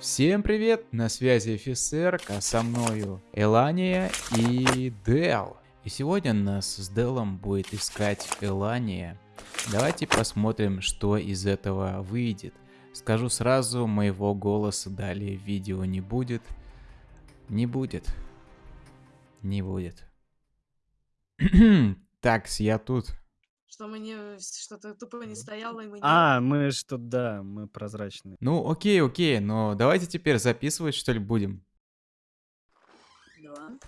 Всем привет, на связи офицер, а со мною Элания и Дел. И сегодня нас с Делом будет искать Элания. Давайте посмотрим, что из этого выйдет. Скажу сразу, моего голоса далее в видео не будет. Не будет. Не будет. Такс, я тут. Что мы не... Что-то тупо не стояло, и мы не... А, мы что, да, мы прозрачные. Ну, окей, окей, но давайте теперь записывать, что ли, будем. Два.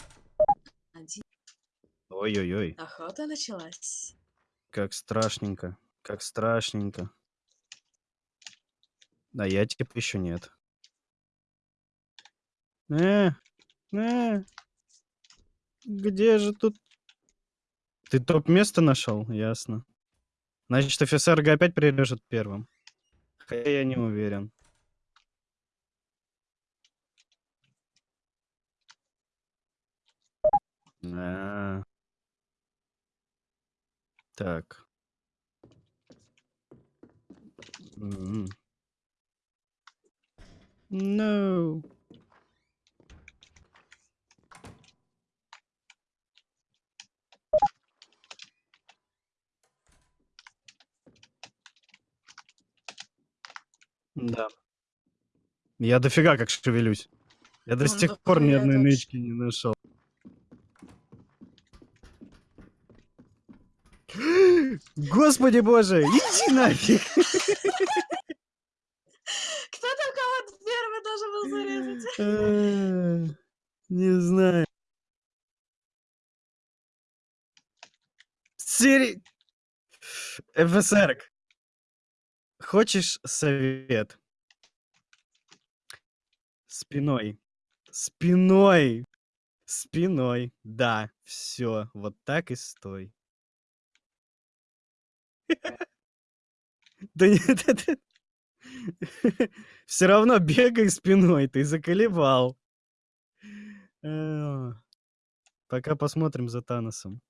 Один. Ой-ой-ой, Охота началась. как страшненько, как страшненько. А я типа еще нет. Э, э, где же тут? Ты топ-место нашел? Ясно. Значит, офицер Г опять прирежет первым. Хотя я не уверен. А. Так. М. No. Я дофига как шевелюсь. Я до Ну, сих пор ни одной нычки не нашел. Господи боже, иди нафиг. Кто там кого первый должен был зарезать? Э, Не знаю. Сири... ФСР. Хочешь совет? Спиной. Спиной. Спиной. Да, все. Вот так и стой. Да нет, Все равно бегай спиной, ты заколебал. Пока посмотрим за Таносом.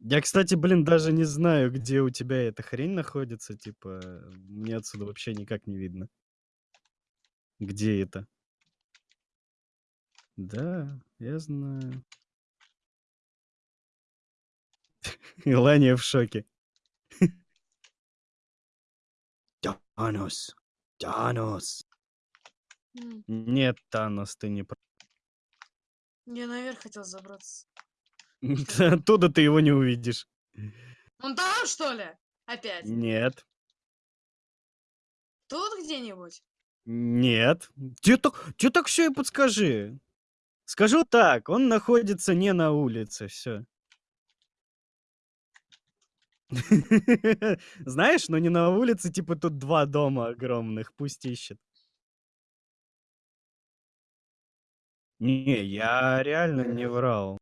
Я, кстати, блин, даже не знаю, где у тебя эта хрень находится. Типа, мне отсюда вообще никак не видно. Где это? Да, я знаю. Илания в шоке. Танос. Танос. Нет, Танос, ты не прав. Я наверх хотел забраться. Оттуда ты его не увидишь. Он там, что ли? Опять? Нет. Тут где-нибудь? Нет. Тебе так, тебе так все и подскажи. Скажу так, он находится не на улице, все. Знаешь, но не на улице, типа тут два дома огромных, пусть ищет. Не, я реально не врал.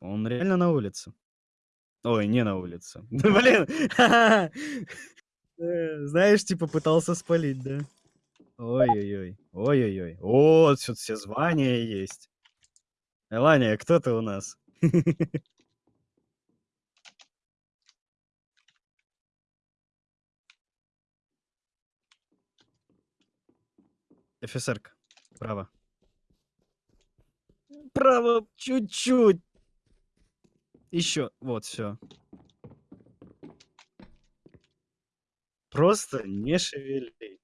Он реально на улице. Ой, не на улице. Блин! Э, Знаешь, типа пытался спалить, да? Ой-ой-ой. Ой-ой-ой. О, тут все звания есть. Элания, кто ты у нас? Офицерка. Право. Право, чуть-чуть. Еще. Вот, все. Просто не шевели.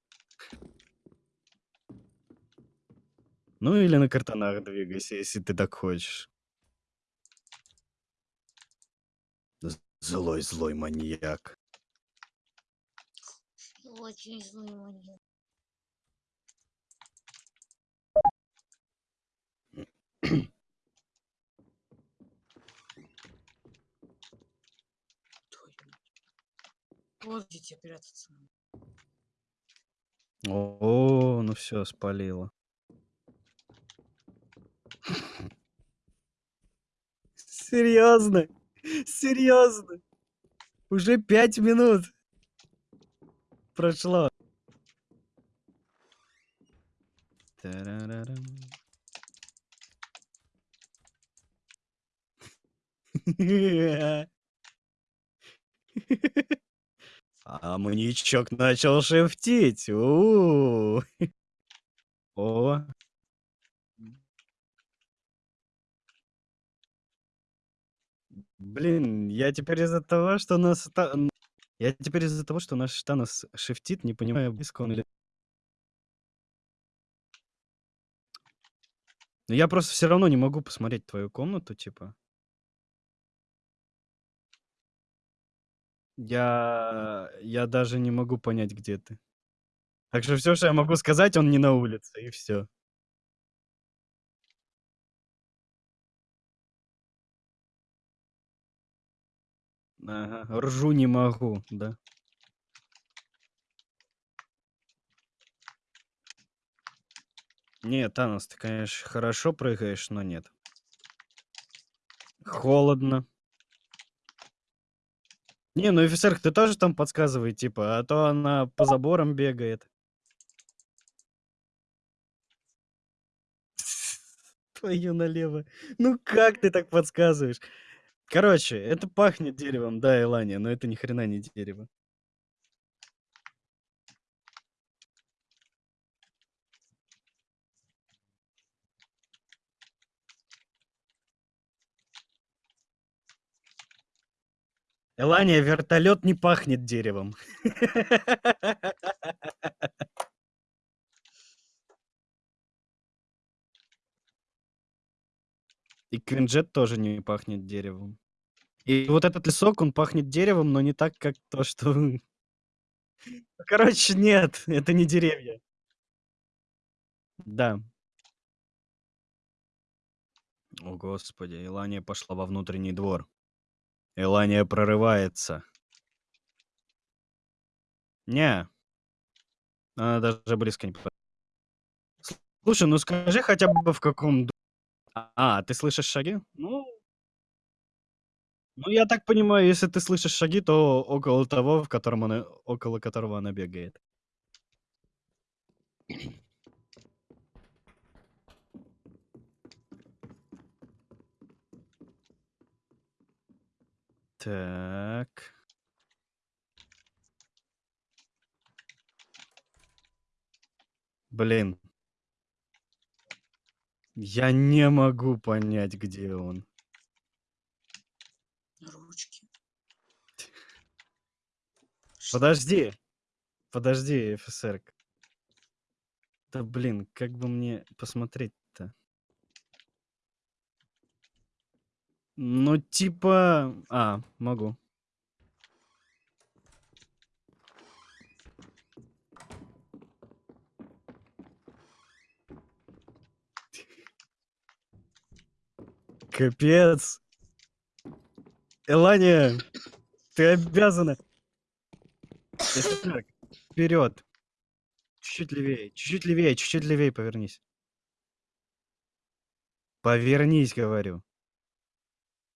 Ну или на картонах двигайся, если ты так хочешь. Злой, злой маньяк. Очень злой маньяк. Вот где тебе прятаться. О, ну все, спалило. Серьезно? Серьезно? Уже пять минут прошло. Тарарарам. А маньячок начал шефтить. У-у-у. О. Блин, я теперь из-за того, что нас... Я теперь из-за того, что наш Танос шефтит, не понимаю, близко он или... Но я просто все равно не могу посмотреть твою комнату, типа. Я... Я даже не могу понять, где ты. Так что все, что я могу сказать, он не на улице, и все. Ага, ржу не могу, да. Нет, Танос, ты, конечно, хорошо прыгаешь, но нет. Холодно. Не, ну офицер, ты тоже там подсказывай, типа, а то она по заборам бегает. Твою налево. Ну как ты так подсказываешь? Короче, это пахнет деревом, да, Элания, но это ни хрена не дерево. Элания, вертолет не пахнет деревом. И Квинджет тоже не пахнет деревом. И вот этот лесок, он пахнет деревом, но не так, как то, что... Короче, нет, это не деревья. Да. О, господи, Элания пошла во внутренний двор. Элания прорывается. Не. Она даже близко не. Слушай, ну скажи хотя бы в каком... А, ты слышишь шаги? Ну... Ну, я так понимаю, если ты слышишь шаги, то около того, в котором она... около которого она бегает. Так. Блин. Я не могу понять, где он. Ручки. Подожди. Подожди, офицер. Да блин, как бы мне посмотреть-то? Ну, типа... А, могу. Капец. Элания, ты обязана. Офицер, вперед. Чуть-чуть левее, чуть-чуть левее, чуть-чуть левее повернись. Повернись, говорю.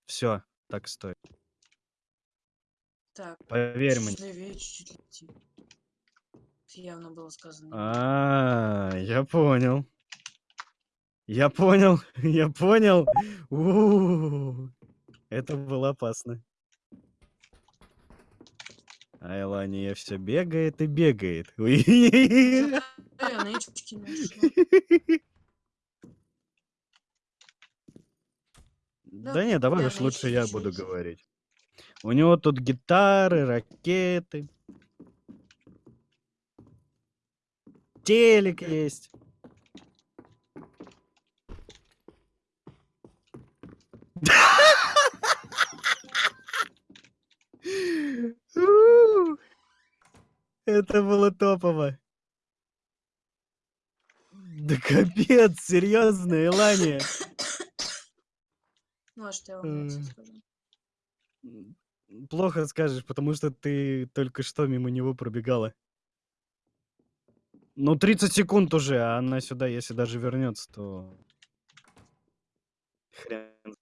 Все, так стой. Так, Поверь чуть мне. левее, чуть-чуть. Это явно было сказано. А, я понял. Я понял, я понял. У-у-у. Это было опасно. А Элания все бегает и бегает. Да не, давай уж лучше я буду говорить. У него тут гитары, ракеты. Телек есть. Это было топово. Да капец, серьезно, Элания. Ну, а что я вам М. скажу? Плохо скажешь, потому что ты только что мимо него пробегала. Ну, 30 секунд уже, а она сюда, если даже вернется, то... Хрен.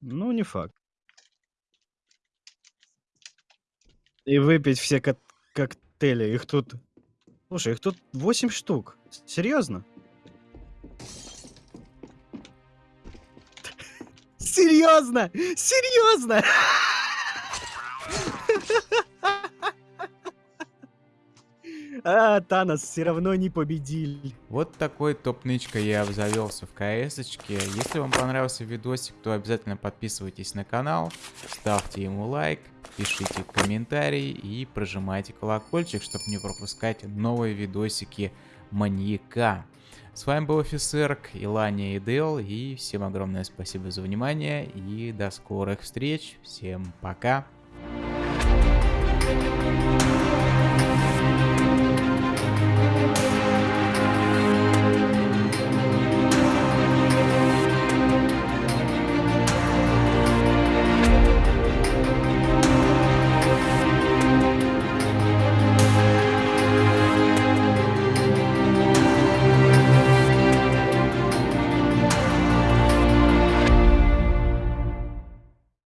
Ну, не факт. И выпить все кот- коктейли. Их тут... Слушай, их тут 8 штук. Серьезно? Серьезно! Серьезно! А, Танос все равно не победили. Вот такой топ-нычкой я обзавелся в кс -очке. Если вам понравился видосик, то обязательно подписывайтесь на канал, ставьте ему лайк, пишите комментарии и прожимайте колокольчик, чтобы не пропускать новые видосики маньяка. С вами был офицер Илания и и всем огромное спасибо за внимание, и до скорых встреч, всем пока! Thank you